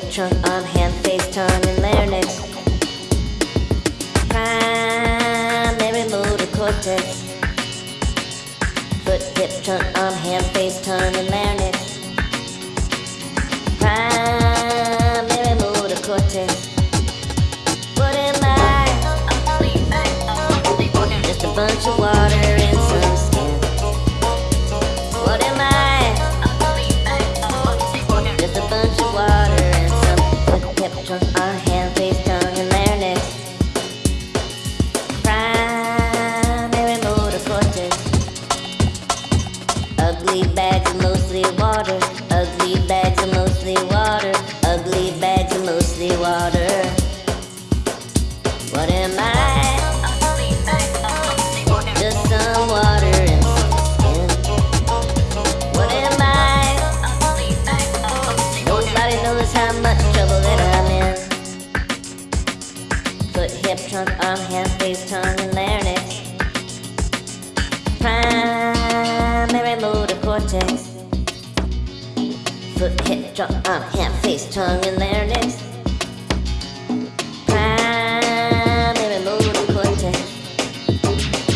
trunk, arm, hand, face, tongue, and larynx. Primary motor cortex. Foot, hip, trunk, arm, hand, face, tongue, and larynx. Primary motor cortex. What am I? Just a bunch of water Ugly bags are mostly water. Ugly bags are mostly water. Ugly bags are mostly water. What am I? Just some water and some skin. What am I? Nobody knows how much trouble that I'm in. Foot, hip, trunk, arm, hand, face, tongue, foot, hip, drop, arm, hand, face, tongue, and larynx. Primary motor cortex.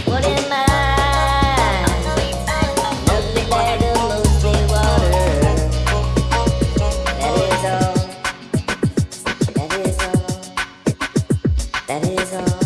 What am I? Mostly water. That is all. That is all. That is all.